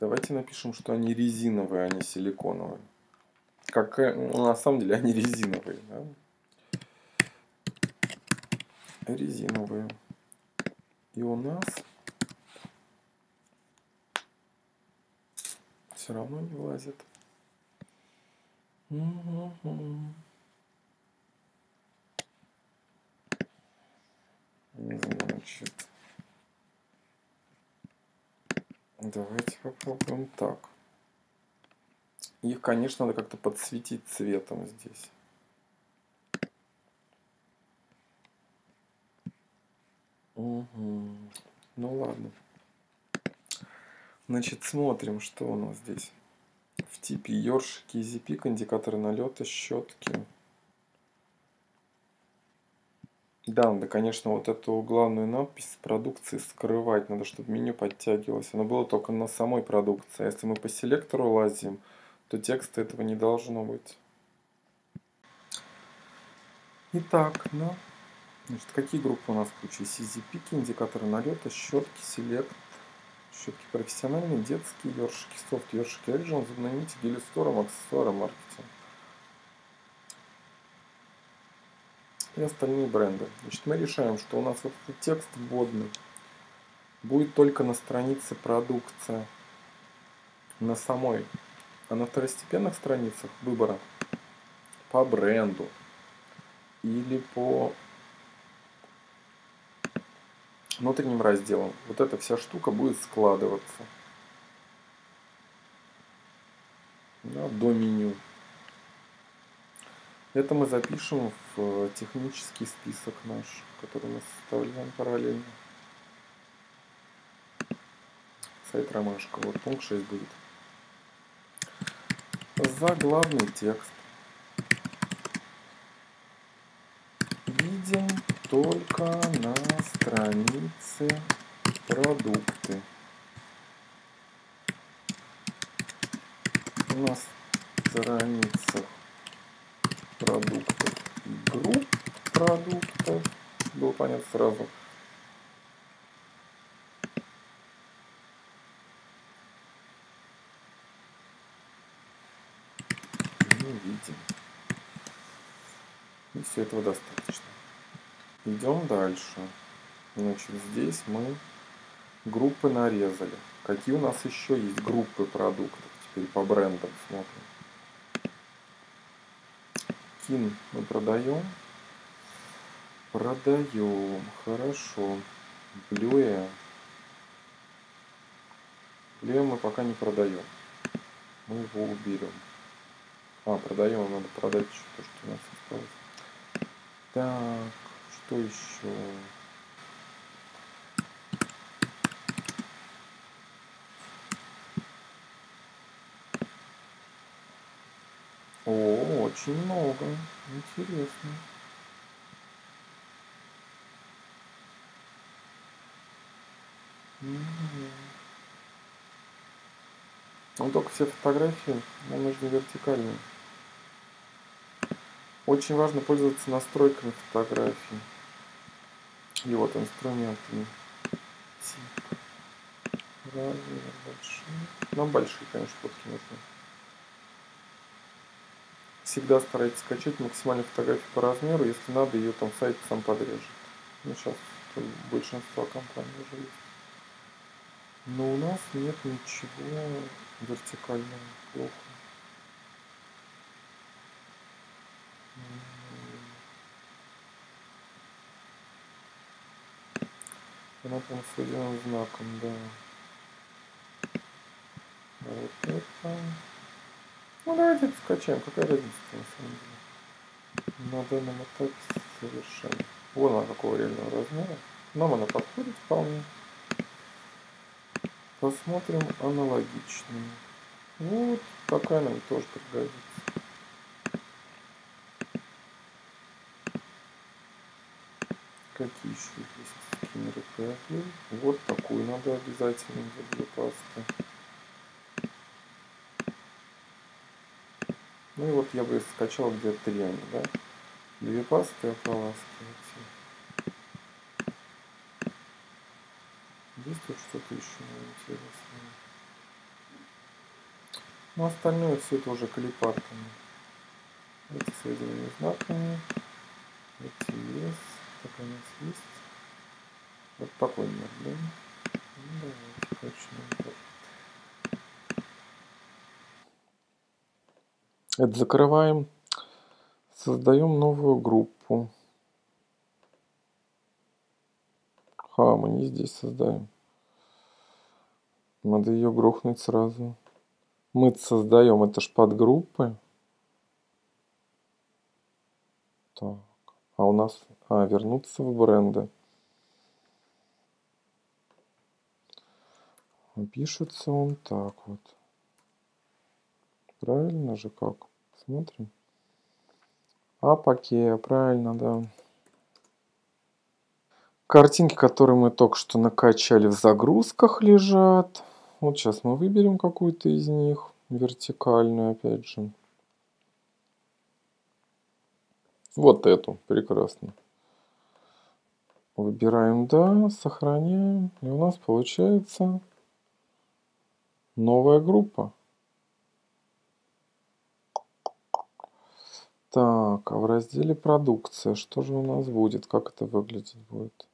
Давайте напишем, что они резиновые, а не силиконовые. Как, ну, на самом деле они резиновые. Да? Резиновые. И у нас все равно не влазит. Значит, давайте попробуем так. Их, конечно, надо как-то подсветить цветом здесь. Угу. Ну ладно. Значит, смотрим, что у нас здесь. В типе ёршики, изипик, индикаторы налета, щетки. Да, надо, конечно, вот эту главную надпись продукции скрывать. Надо, чтобы меню подтягивалось. Оно было только на самой продукции. А если мы по селектору лазим, то текста этого не должно быть. Итак, ну, значит, какие группы у нас получились? CZP, индикаторы налета, щетки, селект, щетки профессиональные, детские, ёршики, софт, ёршики, Action, зубные нити, гелистором, аксессуары, маркетинг. И остальные бренды. Значит, мы решаем, что у нас этот текст вводный будет только на странице продукция, на самой а на второстепенных страницах выбора по бренду или по внутренним разделам вот эта вся штука будет складываться да, до меню. Это мы запишем в технический список наш, который мы составляем параллельно. Сайт Ромашка. Вот пункт 6 будет заглавный текст. Видим только на странице продукты. На страницах продуктов групп продуктов. Было понятно сразу. видим. И все этого достаточно. Идем дальше. Значит, здесь мы группы нарезали. Какие у нас еще есть группы продуктов? Теперь по брендам смотрим. Кин мы продаем. Продаем. Хорошо. Блюэ. Блюэ мы пока не продаем. Мы его уберем. А, продаем, надо продать еще то, что у нас осталось. Так, что еще? Очень много. Интересно. Ну только все фотографии нам нужны вертикальные. Очень важно пользоваться настройками фотографии. И вот инструментами. Размер большой. Нам большие, конечно, фотки нужны. Всегда старайтесь скачать максимальную фотографию по размеру. Если надо, ее там сайт сам подрежет. Ну, сейчас большинство компаний уже есть. Но у нас нет ничего вертикального. Плохо. Она там с знаком, да. Вот это. Ну давайте скачаем, какая разница на самом деле. На данном этапе совершенно. Вон она какого реального размера. Нам она подходит вполне. Посмотрим аналогичную. Вот такая нам тоже пригодится. Какие еще есть скиннеры PFL? Вот такую надо обязательно для пасты. Ну и вот я бы скачал где-то три они, да? Две пасты ополаскивайте. Есть тут что-то еще интересное? Но остальное все это уже клипартами. Эти соединения знаками. Эти есть. Так у нас есть. Вот такой нет, да? Ну, давайте, точно. Это закрываем. Создаем новую группу. Ха, мы не здесь создаем. Надо ее грохнуть сразу. Мы создаем, это ж подгруппы. Так. А у нас... А, вернуться в бренды. Пишется он так вот. Правильно же как? Смотрим. А паке, правильно, да. Картинки, которые мы только что накачали в загрузках лежат. Вот сейчас мы выберем какую-то из них. Вертикальную, опять же. Вот эту, прекрасно. Выбираем «Да», сохраняем. И у нас получается новая группа. Так, а в разделе «Продукция» что же у нас будет? Как это выглядеть будет?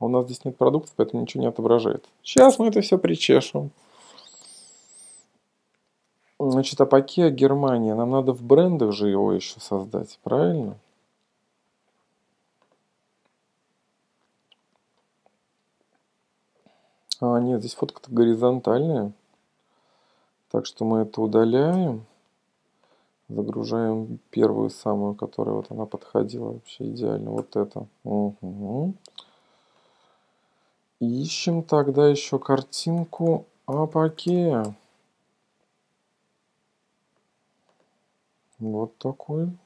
У нас здесь нет продуктов, поэтому ничего не отображает. Сейчас мы это все причешем. Значит, Апакея Германия. Нам надо в брендах же его еще создать, правильно? А, нет, здесь фотка-то горизонтальная. Так что мы это удаляем. Загружаем первую самую, которая вот она подходила вообще идеально. Вот это. Угу. Ищем тогда еще картинку Апакея. Вот такой.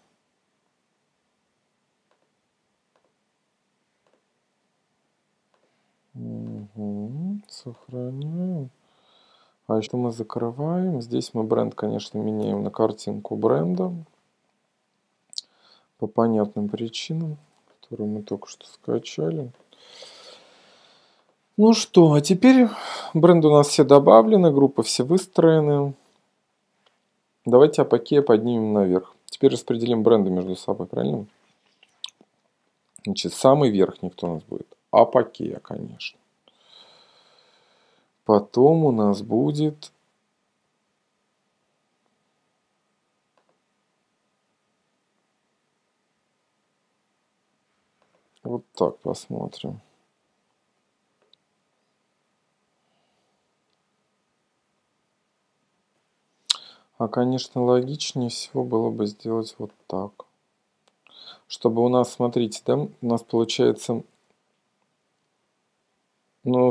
Угу. Сохраняем. А что мы закрываем? Здесь мы бренд, конечно, меняем на картинку бренда. По понятным причинам, которые мы только что скачали. Ну что, а теперь бренды у нас все добавлены, группы все выстроены. Давайте Апокея поднимем наверх. Теперь распределим бренды между собой, правильно? Значит, самый верхний кто у нас будет? Апокея, конечно. Потом у нас будет вот так посмотрим. А, конечно, логичнее всего было бы сделать вот так. Чтобы у нас, смотрите, да, у нас получается... Ну,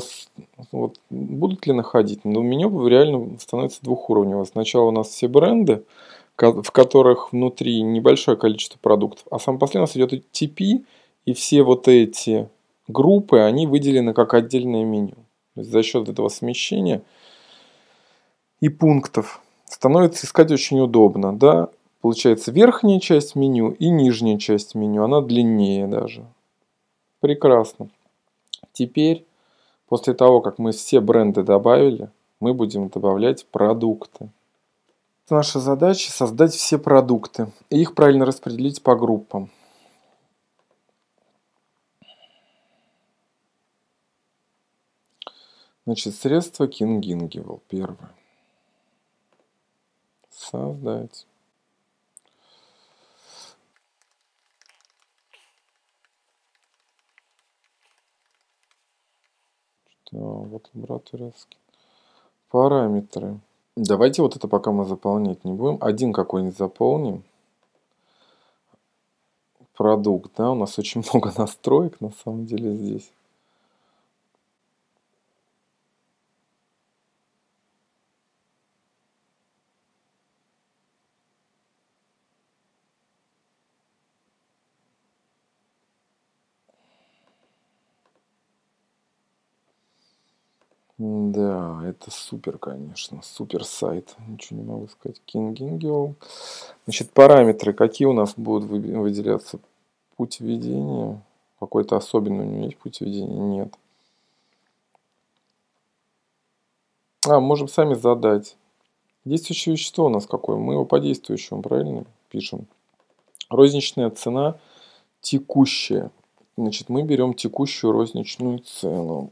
вот, будут ли находить? Ну, меню реально становится двухуровневое. Сначала у нас все бренды, в которых внутри небольшое количество продуктов, а сам последний у нас идет TP, и все вот эти группы, они выделены как отдельное меню. То есть за счет этого смещения и пунктов становится искать очень удобно, да. Получается верхняя часть меню и нижняя часть меню, она длиннее даже. Прекрасно. Теперь, после того, как мы все бренды добавили, мы будем добавлять продукты. Наша задача создать все продукты и их правильно распределить по группам. Значит, средство King Gingivell первое создать что вот лабораторский параметры. Давайте вот это пока мы заполнять не будем. Один какой-нибудь заполним. Продукт да? У нас очень много настроек на самом деле здесь Да, это супер, конечно, супер сайт. Ничего не могу сказать. King Angel. Значит, параметры. Какие у нас будут выделяться? Путь введения. Какой-то особенный у него есть путь введения? Нет. А, можем сами задать. Действующее вещество у нас какое? Мы его по действующему, правильно? Пишем. Розничная цена текущая. Значит, мы берем текущую розничную цену.